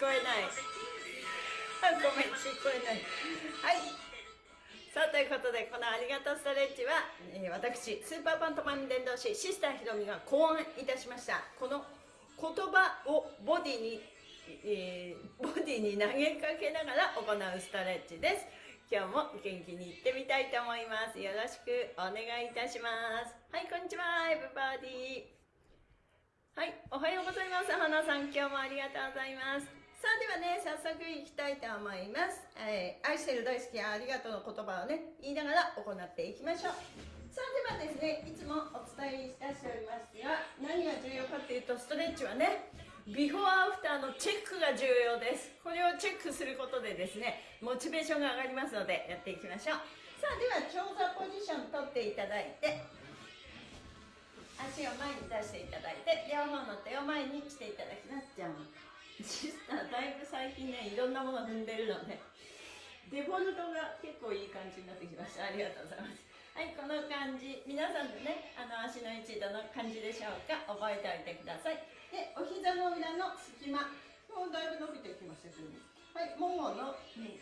こえない。あごめん聞こえない。はい。さあということでこの「ありがとうストレッチは」えー、私スーパーパントマン伝道師シスターひろみが考案いたしました。この言葉をボディに、えー、ボディに投げかけながら行うストレッチです。今日も元気にいってみたいと思います。よろしくお願いいたします。はいこんにちは。エブバディ。はいおはようございます。花さん今日もありがとうございます。さあではね早速いきたいと思います、えー、愛してる大好きありがとうの言葉をね言いながら行っていきましょう。さあではですねいつもお伝えいたしておりますが何が重要かっていうとストレッチはねビフォーアフターのチェックが重要です。これをチェックすることでですねモチベーションが上がりますのでやっていきましょう。さあでは長座ポジション取っていただいて足を前に出していただいて両方の手を前にしていただきます。じゃん。シスターだいぶ最近ねいろんなもの踏んでるのでデフォルトが結構いい感じになってきました。ありがとうございます。はいこの感じ。皆さんでねあの足の位置どの感じでしょうか覚えておいてください。でお膝の裏の隙間。もうだいぶ伸びてきましたけどはいももの、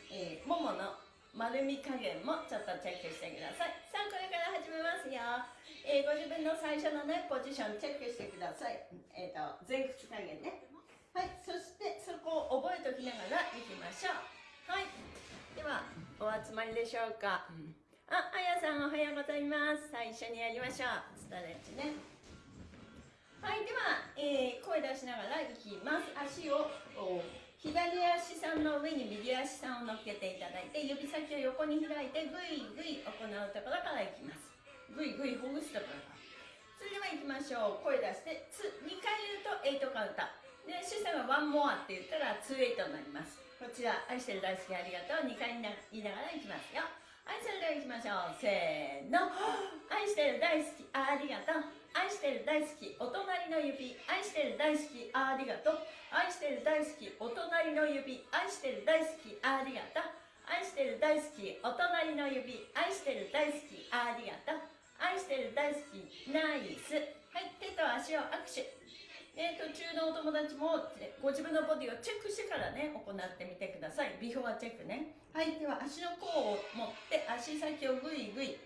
えー、ももの丸み加減もちょっとチェックしてください。さあこれから始めますよ、えー、ご自分の最初のねポジションチェックしてください。えっ、ー、と前屈加減ね。はいそしてそこを覚えておきながらいきましょう。はい。ではお集まりでしょうか、あ、あやさんおはようございます。最初にやりましょう。ストレッチね。はいでは、えー、声出しながらいきます。足を左足さんの上に右足さんを乗っけていただいて指先を横に開いてぐいぐい行うところからいきます。ぐいぐいほぐすところから。それではいきましょう。声出してつ2回言うと8カウンターでシスターが1モアって言ったら2 8になります。こちら愛してる大好きありがとう2回言いながらいきますよ。はいそれではいきましょう。せーの。愛してる大好きありがとう。愛してる大好きお隣の指。愛してる大好きありがとう。愛してる大好きお隣の指。愛してる大好きありがとう。愛してる大好きお隣の指。愛してる大好きありがとう。愛してる大好きナイス。はい手と足を握手。え途中のお友達もご自分のボディをチェックしてからね行ってみてください。ビフォーチェックね。はいでは足の甲を持って足先をグイグイ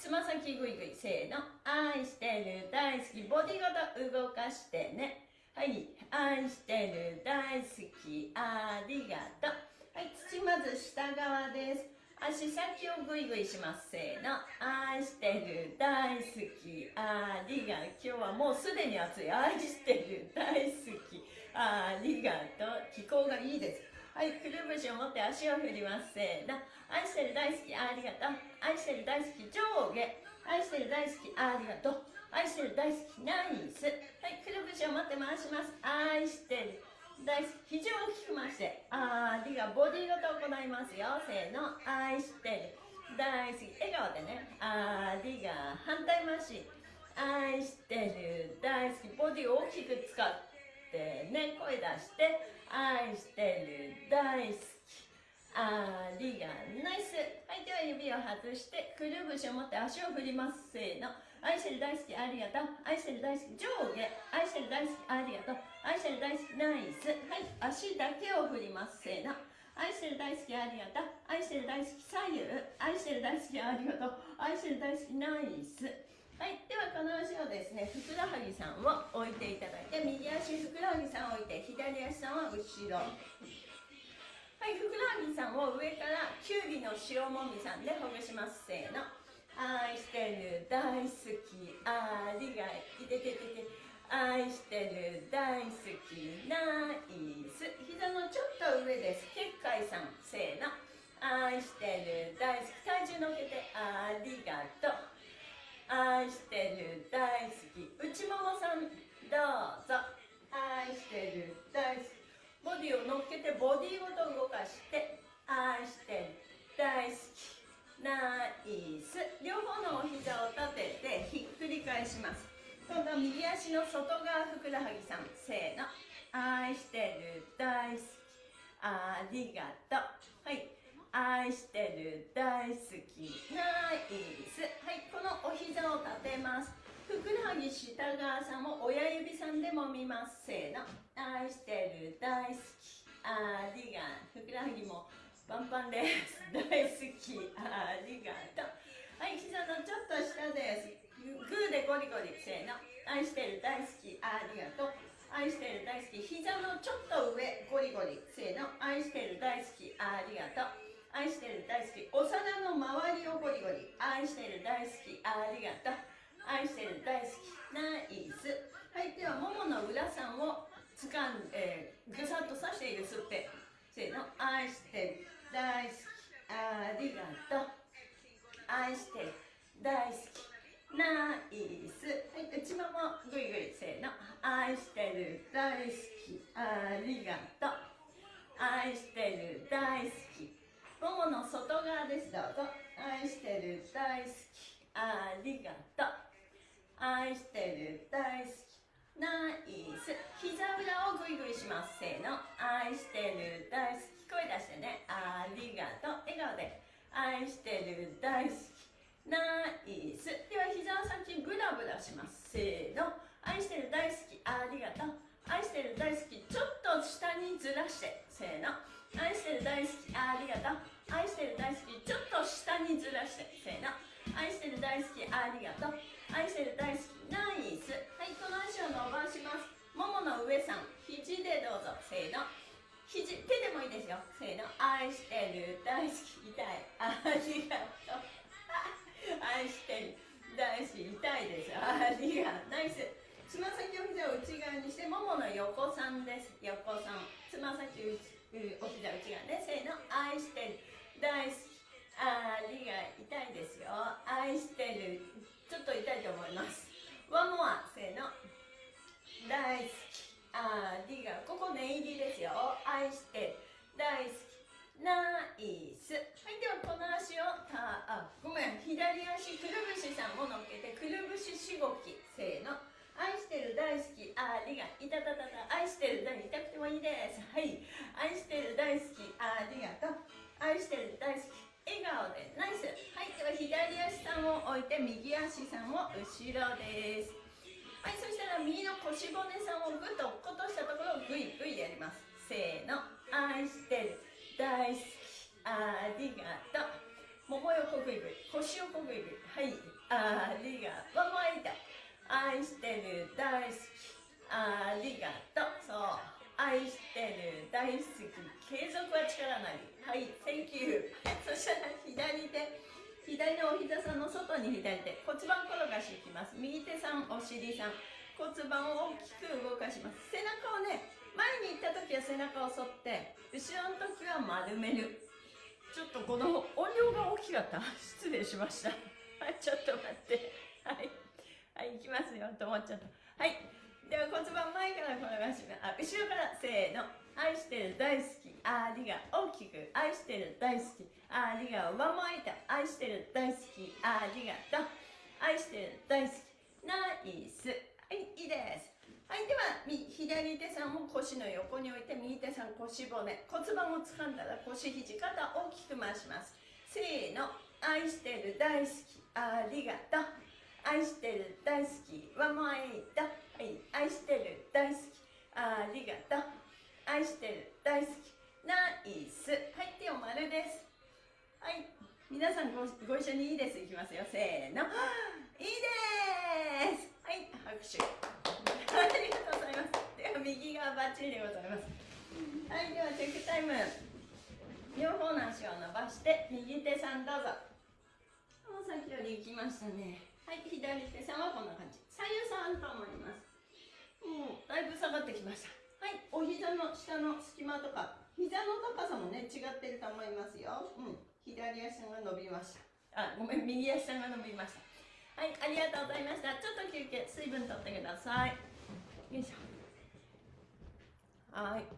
つま先グイグイせーの。愛してる大好きボディごと動かしてね。はい愛してる大好きありがとう。はい土まず下側です。足先をグイグイしますせーの。愛してる大好き。ありが今日はもうすでに暑い。愛してる大好き。ありがとう気候がいいです。はいくるぶしを持って足を振りますせーの。愛してる大好きありがとう。愛してる大好き上下。愛してる大好きありがとう。愛してる大好きナイス。はいくるぶしを持って回します。愛してる大好き肘を大きく回してありがボディごと行いますよ。せーの愛してる大好き笑顔でね。ありが反対回し。愛してる大好きボディを大きく使ってね声出して。愛してる大好き。ありがナイス。はいでは指を外してくるぶしを持って足を振ります。せーの。愛してる大好きありがとう。愛してる大好き上下。愛してる大好きありがとう。愛してる大好きナイス。はい。足だけを振ります。せーの。愛してる大好きありがとう。愛してる大好き左右。愛してる大好きありがとう。愛してる大好きナイス。はい。ではこの足をですねふくらはぎさんを置いていただいて右足ふくらはぎさんを置いて左足さんは後ろ。はい。ふくらはぎさんを上からきゅうりの塩もみさんでほぐします。せーの。愛してる大好き。ありがいてててて。愛してる大好きナイス膝のちょっと上です。結界さんせーの。愛してる大好き。体重乗っけてありがとう。愛してる大好き。内ももさんどうぞ。愛してる大好き。ボディを乗っけてボディごと動かして。愛してる大好きナイス両方のお膝を立ててひっくり返します。今度は右足の外側ふくらはぎさん。せーの。愛してる大好き。ありがとう。はい。愛してる大好き。ナイス。はい。このお膝を立てます。ふくらはぎ下側さんも親指さんでも見ます。せーの。愛してる大好き。ありがふくらはぎもパンパンです。大好き。ありがとう。はい。膝のちょっと下です。グーでゴリゴリせーの。愛してる大好き。ありがとう。愛してる大好き。膝のちょっと上。ゴリゴリ。せーの。愛してる大好き。ありがとう。愛してる大好き。お皿の周りをゴリゴリ。愛してる大好き。ありがとう。愛してる大好き。ナイス。はいではももの裏さんを掴んで、ぐさっとさしてゆすってせーの。愛してる大好き。ありがとう。愛してる大好き。ナイスはい内ももぐいぐいせーの。愛してる大好き。ありがとう。愛してる大好き。ももの外側です。どうぞ。愛してる大好き。ありがとう。愛してる大好き。ナイス膝裏をグイグイします。せーの。愛してる大好き。声出してね。ありがとう。笑顔で。愛してる大好き。ナイス。では膝を先ブラブラします。せーの。愛してる大好きありがとう。愛してる大好きちょっと下にずらして。せーの。愛してる大好きありがとう。愛してる大好きちょっと下にずらして。せーの。愛してる大好きありがとう。愛してる大好きナイス。はいこの足を伸ばします。ももの上さん肘でどうぞ。せーの。肘手でもいいですよ。せーの。愛してる大好き痛い。ありがとう。愛してる。大好き痛いですありがとう。ナイス。つま先を膝を内側にしてももの横さんです。横さん。つま先をお膝内側ね。せーの。愛してる。大好きありが痛いですよ。愛してる。ありがとう。もも痛い愛してる大好き。ありがとうそう。愛してる大好き。継続は力なり。はい。Thank you そしたら左手左のお膝さんの外に左手骨盤転がし。いきます右手さんお尻さん骨盤を大きく動かします。背中をね前に行った時は背中を反って後ろの時は丸める。ちょっとこの音量が大きかった。失礼しました。は いちょっと待って。はい。はい行きますよと思っちゃった。はい。では骨盤前から転がしますあ後ろからせーの。愛してる大好きありが大きく愛してる大好き。ありが上回った愛してる大好きありがとう。愛してる大好き。ナイス。はいいいです。はいでは左手さんを腰の横に置いて右手さん腰骨。骨盤を掴んだら腰肘肩大きく回します。せーの。愛してる大好き。ありがとう。愛してる大好きワンモアエイトはい愛してる大好き。ありがとう。愛してる大好き。ナイス。はい手を丸です。はい皆さんごご一緒にいいです。いきますよ。せーの。いいです。はい拍手。ありがとうございます。では右側バッチリでございます。はいではチェックタイム。両方の足を伸ばして右手さんどうぞ。先より行きましたね。はい左手さんはこんな感じ。左右さんと思います。もうだいぶ下がってきました。はい。お膝の下の隙間とか膝の高さもね違ってると思いますよ。うん。左足が伸びました。あごめん右足が伸びました。はいありがとうございました。ちょっと休憩水分とってください。よいしょ。はい。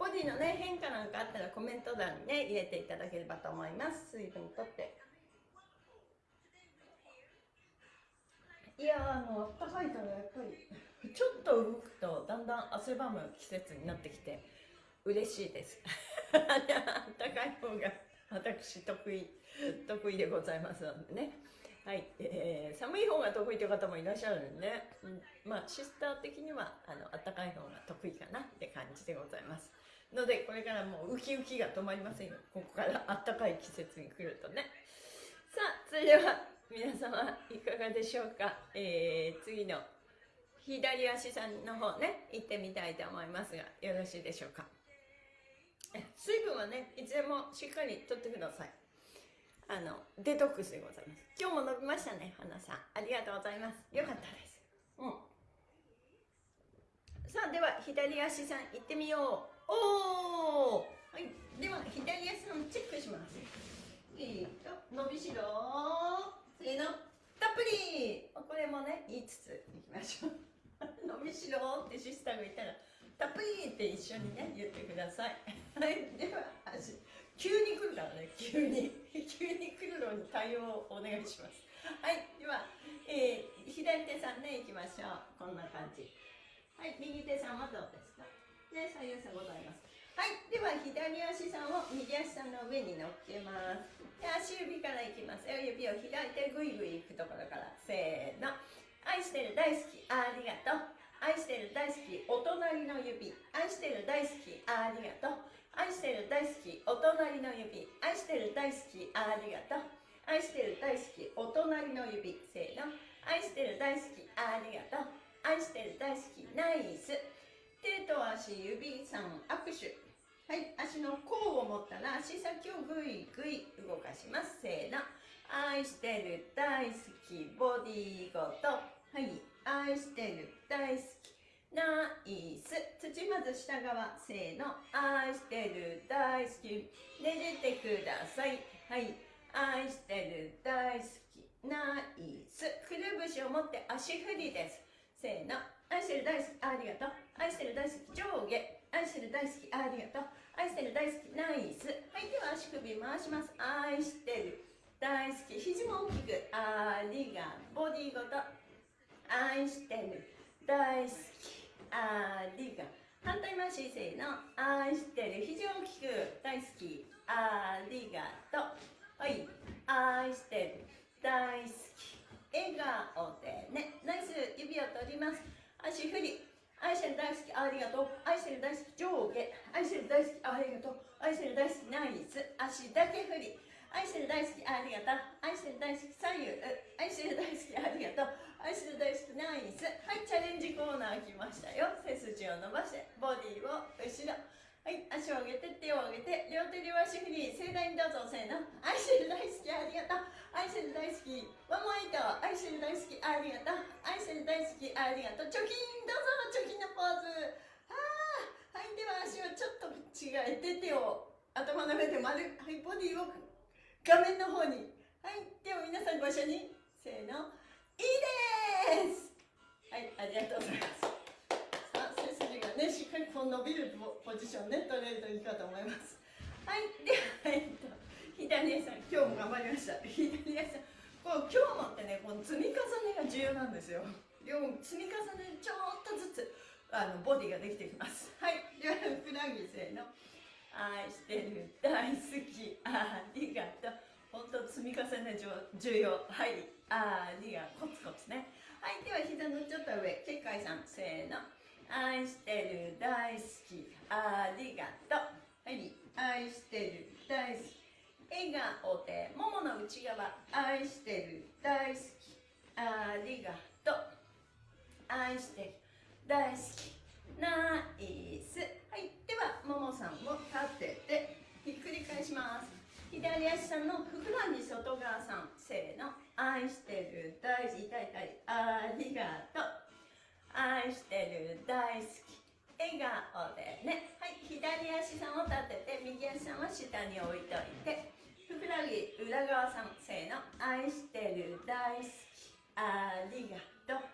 ボディのね変化なんかあったらコメント欄にね入れていただければと思います。水分とっていやあの暖かいからやっぱりちょっと動くとだんだん汗ばむ季節になってきて嬉しいです。暖かい方が私得意得意でございますのでね。はい、えー、寒い方が得意という方もいらっしゃるんでね、うん、まあシスター的にはあの暖かい方が得意かなって感じでございます。のでこれからもうウキウキが止まりませんよ。ここから暖かい季節に来るとね。さあそれでは皆様いかがでしょうか、えー、次の左足さんの方ね行ってみたいと思いますがよろしいでしょうか？水分はねいつでもしっかりとってください。あのデトックスでございます。今日も伸びましたね花さん。ありがとうございます。よかったです。うん。さあでは左足さん行ってみよう。おおはい。では左足さんチェックします。えーと伸びしろせーのたっぷりこれもね言いつついきましょう伸びしろってシスターが言ったらたっぷりって一緒にね言ってください。はいでは急に来るからね。急に。急に来るのに対応をお願いします。はいでは、えー、左手さんねいきましょう。こんな感じ。はい右手さんはどうですか？で左右差ございます。はいでは左足さんを右足さんの上に乗っけます。で足指からいきます。よ指を開いてぐいぐいいくところから。せーの。愛してる大好き。ありがとう。愛してる大好きお隣の指。愛してる大好きありがとう。愛してる大好きお隣の指。愛してる大好きありがとう。愛してる大好きお隣の指。せーの。愛してる大好きありがとう。愛してる大好きナイス。手と足指3握手。はい足の甲を持ったら足先をぐいぐい動かします。せーの。愛してる大好きボディーごと。はい。愛してる。大好き。ナイス。土まず下側。せーの。愛してる。大好き。ねじてください。はい。愛してる。大好き。ナイス。くるぶしを持って足振りです。せーの。愛してる大好き。ありがとう。愛してる大好き。上下。愛してる大好き。ありがとう。愛してる大好き。ナイス。はい。では足首回します。愛してる。大好き。肘も大きく。ありがボディごと。愛してる。大好き。ありが反対回しせーの。愛してる。肘大きく大好き。ありがと。うはい。愛してる。大好き。笑顔でね。ナイス指を取ります。足振り。愛してる大好き。ありがとう。愛してる大好き。上下。愛してる大好き。ありがとう。愛してる大好き。ナイス。足だけ振り。愛してる大好き。ありがとう。愛してる大好き。左右。愛してる大好き。ありがとう。愛してる大好きナイス。はいチャレンジコーナー来ましたよ。背筋を伸ばしてボディを後ろ。はい足を上げて手を上げて両手両足振り盛大にどうぞせーの。愛してる大好きありがとう。愛してる大好きワンモイト愛してる大好きありがとう。愛してる大好きありがとう。貯金どうぞ貯金のポーズ。はあはいでは足をちょっと違えて手を頭の上で丸はいボディを画面の方に。はいでは皆さんご一緒に。せーの。いいです。はいありがとうございます。ねしっかりこう伸びるポジションね取れるといいかと思います。はいではえっと左足さん。今日も頑張りました。左足さんこう今日もってねこの積み重ねが重要なんですよ。両積み重ねちょっとずつあのボディができてきます。はい。ではふくらはぎせーの。愛してる大好き。ありがとう。本当積み重ね重要。はいありがコツコツね。はいでは膝のちょっと上。結界さんせーの。愛してる大好き。ありがとう。はい愛してる大好き。笑顔でももの内側愛してる大好き。ありがとう。愛してる大好き。ナイス。はいではももさんを立ててひっくり返します。左足さんのふくらはぎ外側さん。せーの。愛してる大好き痛い痛いありがとう。愛してる大好き笑顔でね。はい左足さんを立てて右足さんは下に置いといて。ふくらはぎ裏側さんせーの。愛してる大好きありがとう。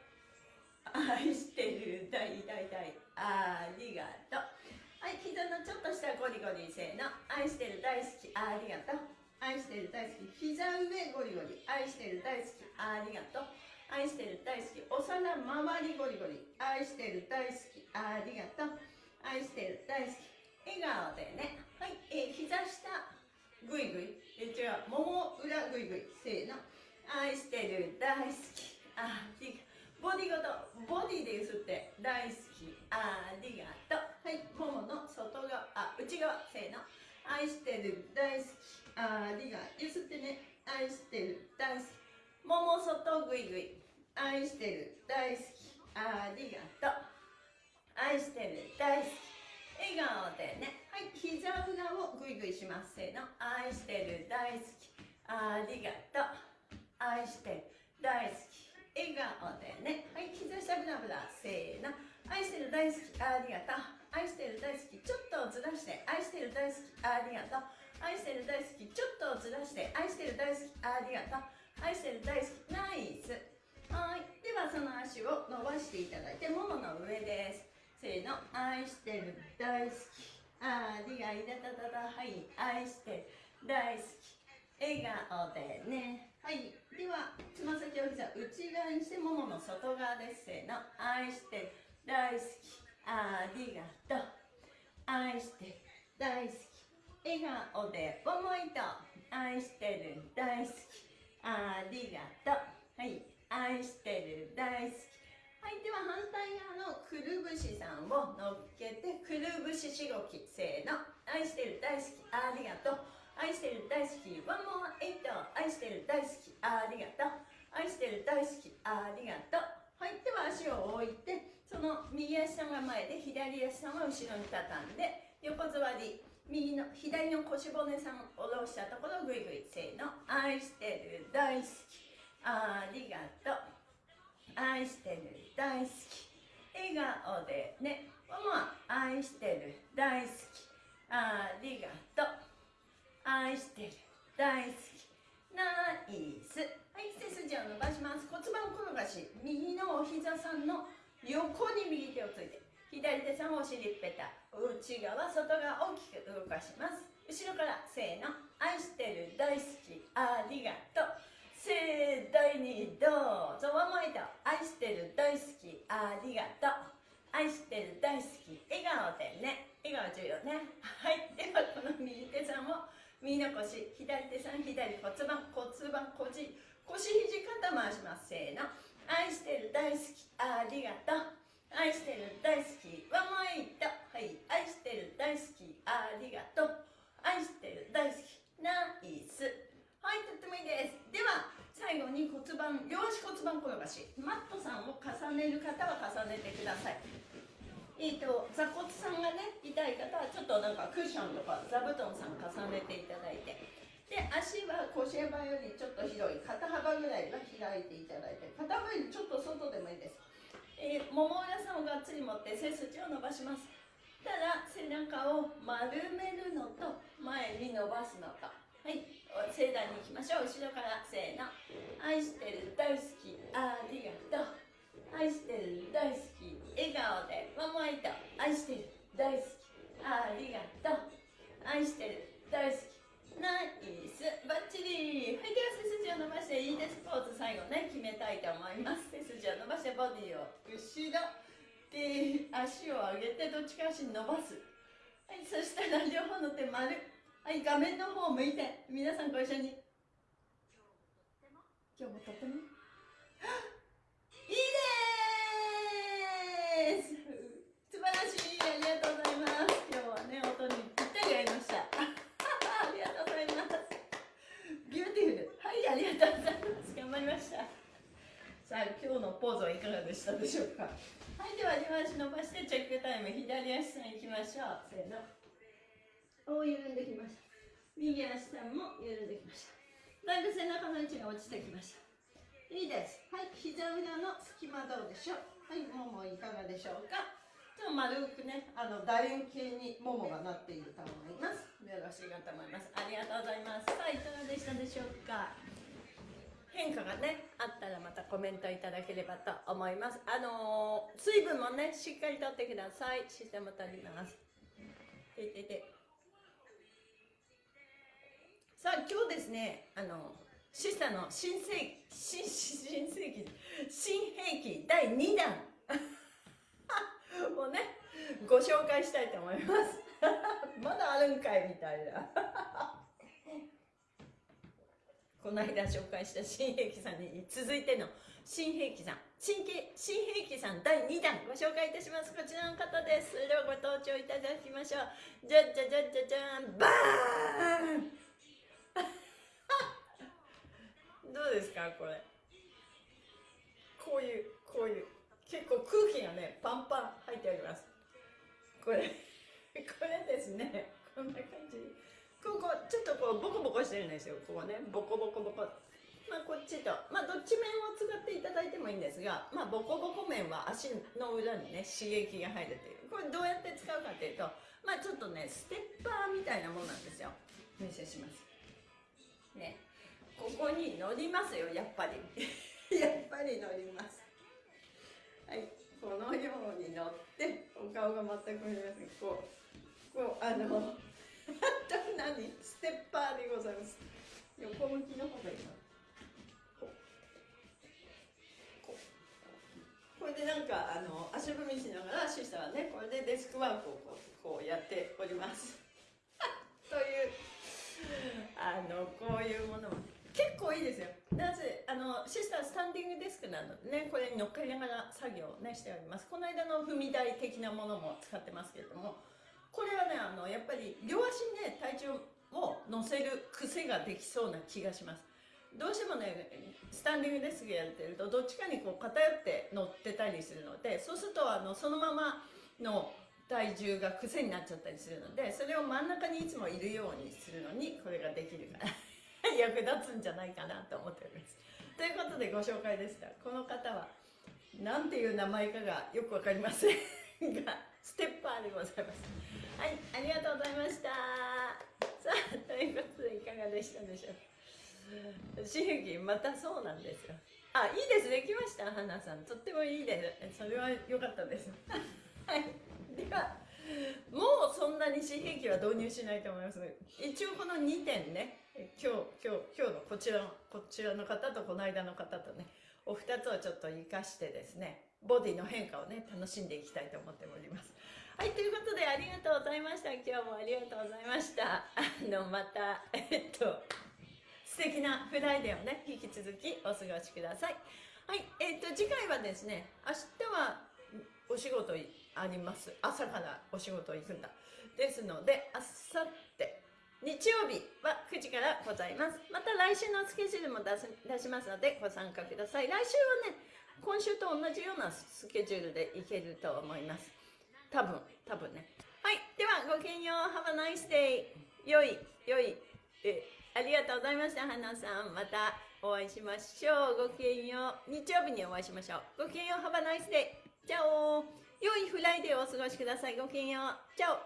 愛してる大大大ありがとう。はい膝のちょっとしたゴリゴリせーの。愛してる大好きありがとう。愛してる大好き膝上ゴリゴリ。愛してる大好きありがとう。愛してる大好きお皿周りゴリゴリ。愛してる大好きありがとう。愛してる大好き笑顔でね。はい、えー、膝下ぐいぐいえ違う。もも裏ぐいぐいせーの。愛してる大好きありがボディごとボディでゆすって大好きありがとう。はい。ももの外側あ内側。せーの。愛してる大好きありがゆすってね愛してる。大好き。もも外ぐいぐい。愛してる。大好き。ありがと。う愛してる。大好き。笑顔でね。はい膝裏をぐいぐいします。せーの。愛してる。大好き。ありがと。う愛してる。大好き。笑顔でね。はい膝下ブラブラせーの。愛してる大好き。ありがと。う愛してる大好き。ちょっとずらして。愛してる大好き。ありがと。う愛してる大好きちょっとずらして愛してる大好きありがとう。愛してる大好きナイス。はい。ではその足を伸ばしていただいてももの上です。せーの。愛してる大好きありがいだだだだはい。愛してる大好き笑顔でね。はい。ではつま先を膝内側にしてももの外側です。せーの。愛してる大好きありがとう。愛してる大好き笑顔で思いと愛してる大好き。ありがとう。はい。愛してる大好き。はいでは反対側のくるぶしさんを乗っけてくるぶししごきせーの。愛してる大好き。ありがとう。愛してる大好き。ワンモアエイト。愛してる大好き。ありがとう。愛してる大好き。ありがとう。はいでは足を置いてその右足さんが前で左足さんは後ろに畳んで横座り。右の左の腰骨さんを下ろしたところぐいぐいせーの愛してる大好き。ありがとう愛してる大好き。笑顔でね。ママ愛してる大好き。ありがとう愛してる大好き。ナイス。はい背筋を伸ばします。骨盤転がし右のお膝さんの横に右手をついて。左手さんお尻ペタ。内側外側大きく動かします。後ろからせーの。愛してる大好きありがとう。盛大にどうぞ。ワンマイト愛してる大好きありがとう。愛してる大好き笑顔でね。笑顔重要ね。はい。ではこの右手さんを右の腰左手さん左骨盤骨盤腰腰肘肩回します。せーの。愛してる大好きありがとう。愛してる大好きワンマイトはい。愛してる大好きありがとう。愛してる大好きナイス。はいとってもいいです。では最後に骨盤両足骨盤転がし。マットさんを重ねる方は重ねてください。えーと、座骨さんがね痛い方はちょっとなんかクッションとか座布団さん重ねていただいて。で足は腰幅よりちょっと広い。肩幅ぐらいは開いていただいて。肩幅よりちょっと外でもいいです、えー、もも裏さんをがっつり持って背筋を伸ばします。ただ背中を丸めるのと前に伸ばすのと。はい。盛大にいきましょう。後ろからせーの。愛してる大好き。ありがとう。愛してる大好き。笑顔で。ママイト愛してる大好き。ありがとう。愛してる大好き。ナイス。バッチリ。はいでは背筋を伸ばしていいです。ポーズ最後ね。決めたいと思います。背筋を伸ばしてボディを後ろで足を上げてどっちか足伸ばす。はいそしたら両方の手丸。はい画面の方を向いて。皆さんご一緒に。今日もとってもいいです素晴らしいありがとうございます今日はね音にぴったり合いましたありがとうございますビューティフルはいありがとうございます頑張りましたさあ今日のポーズはいかがでしたでしょうか？はいでは両足伸ばしてチェックタイム左足さんいきましょう。せーの。お緩んできました。右足さんも緩んできました。だいぶ背中の位置が落ちてきました。いいです。はい膝裏の隙間どうでしょう？はいももいかがでしょうか？ちょっと丸くねあの楕円形にももがなっていると思います。よろしいかと思います。ありがとうございます。さあいかがでしたでしょうか？変化がねコメントいただければと思います。あのー、水分もねしっかりとってください。システム足ります。てててさあ今日ですねあのシスタの新世紀新新世紀新兵器第2弾。もうねご紹介したいと思います。まだあるんかいみたいな。この間紹介した新兵器さんに続いての新兵器さん新兵新兵器さん第2弾ご紹介いたします。こちらの方です。ではご登場いただきましょう。じゃじゃじゃじゃじゃん。バーン！どうですかこれ？こういうこういう結構空気がねパンパン入っております。これ これですね。こんな感じ。ここちょっとこうボコボコしてるんですよ。ここね。ボコボコボコ。まあこっちと。まあどっち面を使っていただいてもいいんですがまあボコボコ面は足の裏にね刺激が入るという。これどうやって使うかというとまあちょっとねステッパーみたいなものなんですよ。お見せします。ね。ここに乗りますよやっぱり。やっぱり乗ります。はい。このように乗ってお顔が全く見えません。こうこうあの何？ステッパーでございます。横向きの方がいいな。ここれでなんかあの足踏みしながらシスターはねこれでデスクワークをこうこうやっております。というあのこういうものも。結構いいですよ。なぜあのシスタースタンディングデスクなのでねこれに乗っかりながら作業をねしております。この間の踏み台的なものも使ってますけれどもこれはねあのやっぱり両足にね体重を乗せる癖ができそうな気がします。どうしてもねスタンディングデスクやってるとどっちかにこう偏って乗ってたりするのでそうするとあのそのままの体重が癖になっちゃったりするのでそれを真ん中にいつもいるようにするのにこれができるから 役立つんじゃないかなと思っております。ということでご紹介でした。この方は何ていう名前かがよくわかりませんがステッパーでございます。はいありがとうございました。さあということでいかがでしたでしょう。刺激またそうなんですよ。あいいですできました花さん。とってもいいですそれは良かったです。はい。ではもうそんなに紙幣機は導入しないと思います一応この2点ね。今日今日今日のこちらのこちらの方とこの間の方とねお二つをちょっと活かしてですね。ボディの変化をね楽しんでいきたいと思っております。はいということでありがとうございました。今日もありがとうございました。あのまたえっと素敵なフライデーをね引き続きお過ごしください。はいえっと次回はですね明日はお仕事あります。朝からお仕事行くんだ。ですのであさって日曜日は9時からございます。また来週のスケジュールも出す出しますのでご参加ください。来週はね今週と同じようなスケジュールでいけると思います。多分多分ね。はいではごきげんよう。Have a nice day 良い良い。えありがとうございました花さん。またお会いしましょう。ごきげんよう。日曜日にお会いしましょう。ごきげんよう。Have a nice day じゃあ良いフライデーをお過ごしください。ごきげんよう。チャオ